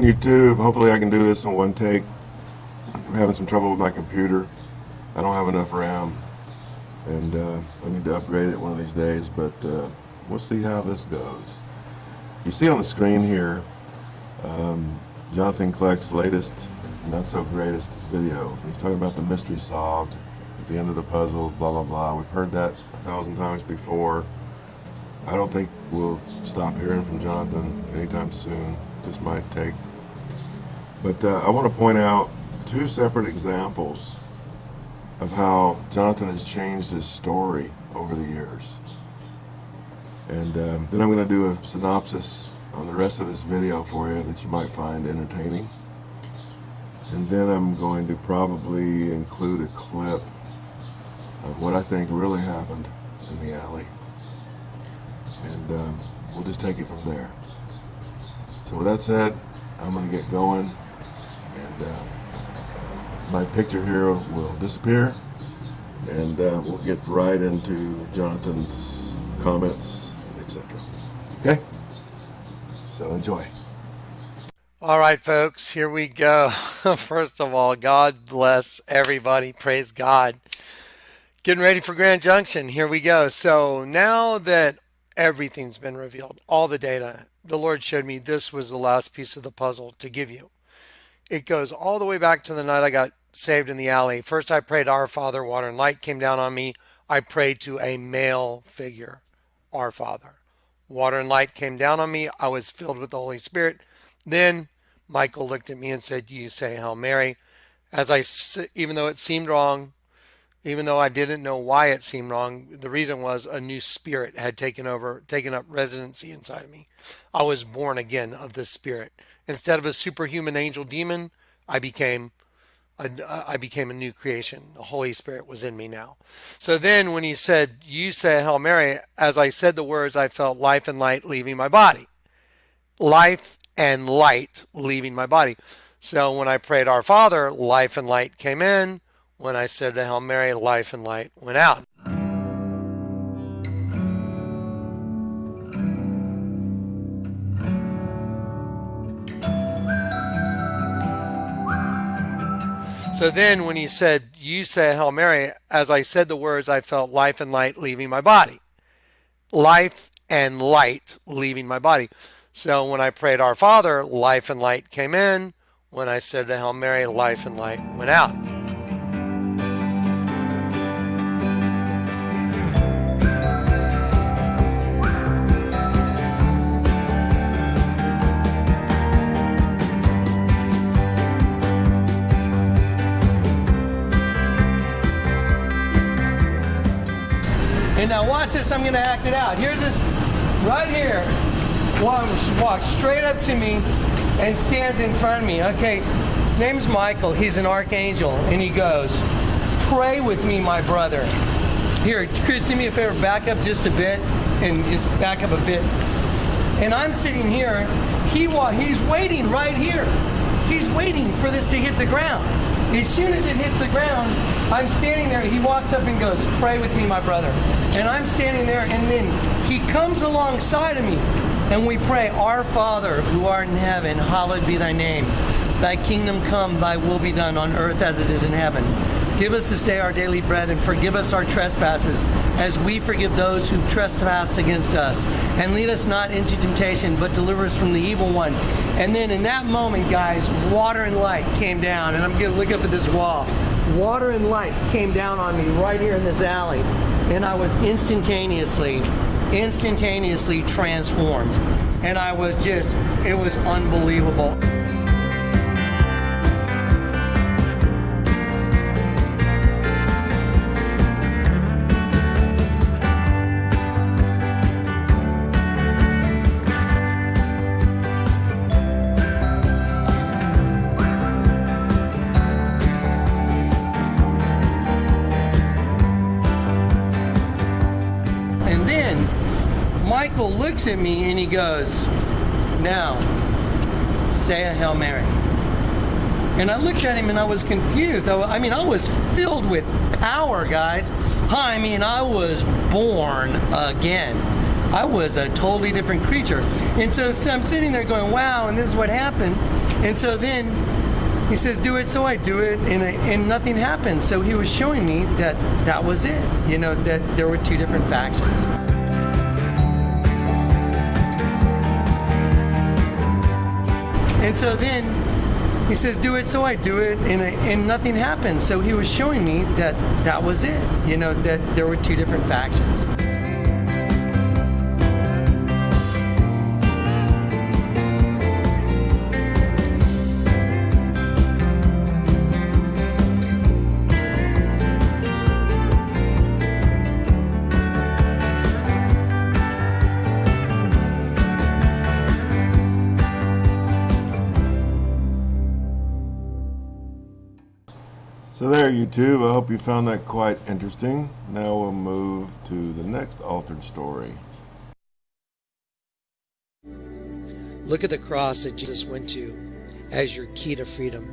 on YouTube. Hopefully I can do this in one take. I'm having some trouble with my computer. I don't have enough RAM. And uh, I need to upgrade it one of these days, but uh, we'll see how this goes. You see on the screen here, um, Jonathan Kleck's latest, not so greatest video. He's talking about the mystery solved, at the end of the puzzle, blah, blah, blah. We've heard that a thousand times before. I don't think we'll stop hearing from Jonathan anytime soon. Just might take. But uh, I want to point out two separate examples of how Jonathan has changed his story over the years. And um, then I'm going to do a synopsis on the rest of this video for you that you might find entertaining. And then I'm going to probably include a clip of what I think really happened in the alley. And um, we'll just take it from there. So with that said, I'm going to get going. Uh, my picture here will disappear. And uh, we'll get right into Jonathan's comments, etc. Okay? So enjoy. All right, folks, here we go. First of all, God bless everybody. Praise God. Getting ready for Grand Junction. Here we go. So now that everything's been revealed, all the data, the Lord showed me this was the last piece of the puzzle to give you. It goes all the way back to the night I got saved in the alley. First, I prayed, Our Father, water and light came down on me. I prayed to a male figure, Our Father. Water and light came down on me. I was filled with the Holy Spirit. Then Michael looked at me and said, You say Hail Mary. As I, even though it seemed wrong, even though I didn't know why it seemed wrong, the reason was a new spirit had taken over, taken up residency inside of me. I was born again of the spirit. Instead of a superhuman angel demon, I became I became a new creation. The Holy Spirit was in me now. So then when he said, you say Hail Mary, as I said the words, I felt life and light leaving my body. Life and light leaving my body. So when I prayed Our Father, life and light came in. When I said the Hail Mary, life and light went out. So then when he said, you say Hail Mary, as I said the words, I felt life and light leaving my body. Life and light leaving my body. So when I prayed Our Father, life and light came in. When I said the Hail Mary, life and light went out. Now watch this, I'm gonna act it out. Here's this, right here walks straight up to me and stands in front of me. Okay, his name is Michael. He's an archangel. And he goes, Pray with me, my brother. Here, Chris, do me a favor, back up just a bit and just back up a bit. And I'm sitting here. He wa He's waiting right here. He's waiting for this to hit the ground. As soon as it hits the ground, I'm standing there. He walks up and goes, Pray with me, my brother. And I'm standing there, and then he comes alongside of me and we pray, Our Father, who art in heaven, hallowed be thy name. Thy kingdom come, thy will be done on earth as it is in heaven. Give us this day our daily bread and forgive us our trespasses as we forgive those who trespass against us. And lead us not into temptation, but deliver us from the evil one. And then in that moment, guys, water and light came down. And I'm going to look up at this wall. Water and light came down on me right here in this alley. And I was instantaneously instantaneously transformed. And I was just, it was unbelievable. Looks at me and he goes, Now, say a Hail Mary. And I looked at him and I was confused. I, I mean, I was filled with power, guys. Hi, I mean, I was born again. I was a totally different creature. And so, so I'm sitting there going, wow, and this is what happened. And so then he says, do it. So I do it, and, and nothing happens. So he was showing me that that was it, you know, that there were two different factions. And so then he says, do it. So I do it, and, and nothing happens. So he was showing me that that was it, you know, that there were two different factions. There, YouTube. I hope you found that quite interesting. Now we'll move to the next altered story. Look at the cross that Jesus went to as your key to freedom.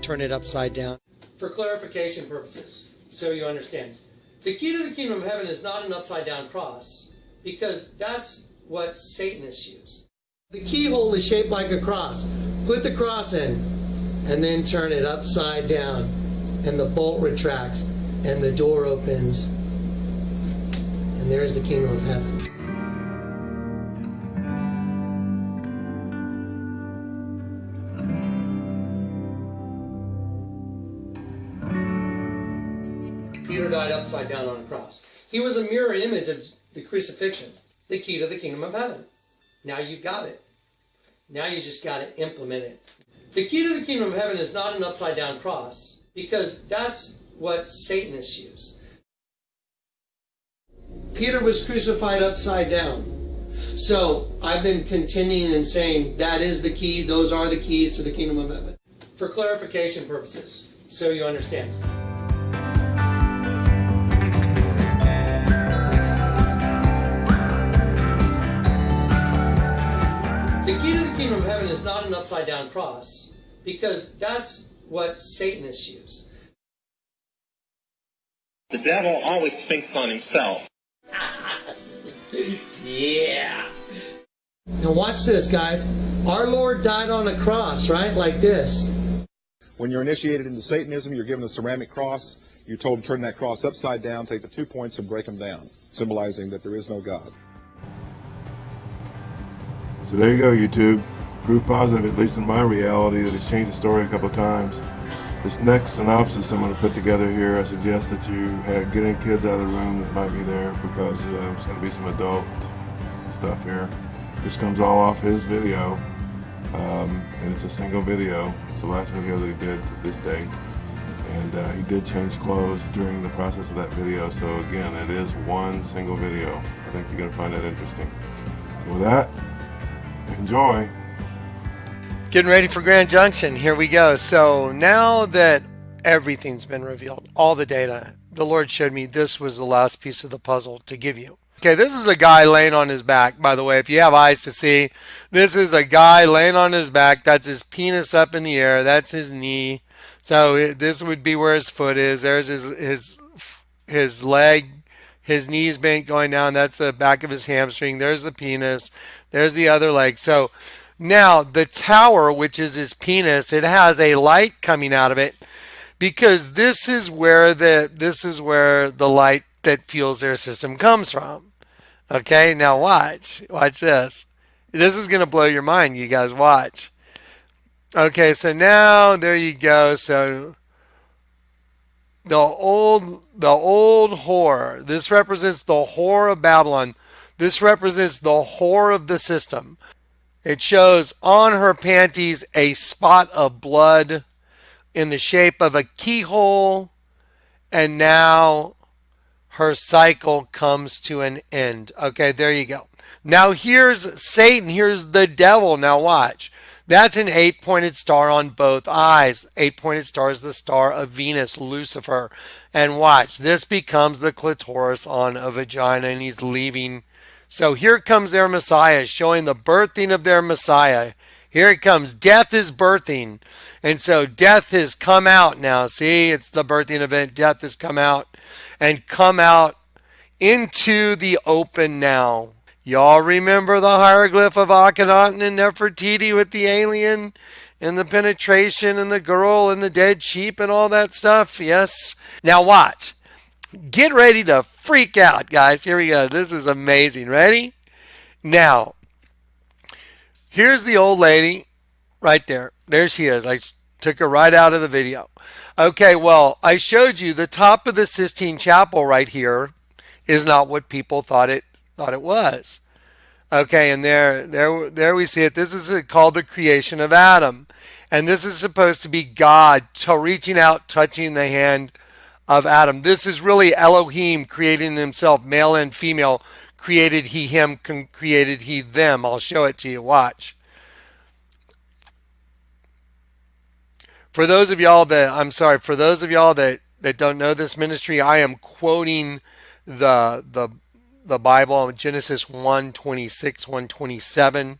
Turn it upside down. For clarification purposes, so you understand, the key to the kingdom of heaven is not an upside down cross because that's what Satanists use. The keyhole is shaped like a cross. Put the cross in and then turn it upside down, and the bolt retracts and the door opens, and there's the kingdom of heaven. Peter died upside down on a cross. He was a mirror image of the crucifixion, the key to the kingdom of heaven. Now you've got it. Now you just got to implement it. The key to the kingdom of heaven is not an upside down cross because that's what Satanists use. Peter was crucified upside down. So I've been continuing and saying that is the key, those are the keys to the kingdom of heaven. For clarification purposes, so you understand. The key to the kingdom of heaven is not an upside down cross because that's what Satanists use. The devil always thinks on himself. Yeah. Now watch this, guys. Our Lord died on a cross, right? Like this. When you're initiated into Satanism, you're given a ceramic cross. You're told to turn that cross upside down, take the two points, and break them down, symbolizing that there is no God. So there you go, YouTube. Proof positive, at least in my reality, that it's changed the story a couple of times. This next synopsis I'm going to put together here, I suggest that you have, get any kids out of the room that might be there because uh, there's going to be some adult stuff here. This comes all off his video, um, and it's a single video. It's the last video that he did to this date. And uh, he did change clothes during the process of that video, so again, it is one single video. I think you're going to find that interesting. So with that, enjoy. Getting ready for Grand Junction. Here we go. So now that everything's been revealed, all the data, the Lord showed me this was the last piece of the puzzle to give you. Okay, this is a guy laying on his back, by the way. If you have eyes to see, this is a guy laying on his back. That's his penis up in the air. That's his knee. So this would be where his foot is. There's his his his leg. His knees bent going down. That's the back of his hamstring. There's the penis. There's the other leg. So now the tower, which is his penis, it has a light coming out of it because this is where the this is where the light that fuels their system comes from. Okay, now watch. Watch this. This is going to blow your mind. You guys watch. Okay, so now there you go. So the old the old whore. This represents the whore of Babylon. This represents the whore of the system. It shows on her panties a spot of blood in the shape of a keyhole, and now her cycle comes to an end. Okay, there you go. Now here's Satan, here's the devil. Now watch. That's an eight pointed star on both eyes. Eight pointed star is the star of Venus, Lucifer. And watch, this becomes the clitoris on a vagina, and he's leaving. So here comes their Messiah, showing the birthing of their Messiah. Here it comes. Death is birthing. And so death has come out now. See, it's the birthing event. Death has come out and come out into the open now. Y'all remember the hieroglyph of Akhenaten and Nefertiti with the alien and the penetration and the girl and the dead sheep and all that stuff? Yes. Now watch. Get ready to freak out, guys. Here we go. This is amazing. Ready? Now, here's the old lady right there. There she is. I took her right out of the video. Okay, well, I showed you the top of the Sistine Chapel right here is not what people thought it thought it was. Okay, and there there there we see it. This is called the creation of Adam. And this is supposed to be God reaching out, touching the hand of Adam. This is really Elohim creating himself, male and female. Created he him, created he them. I'll show it to you. Watch. For those of y'all that, I'm sorry, for those of y'all that, that don't know this ministry, I am quoting the, the, the Bible, Genesis 1 26, 127.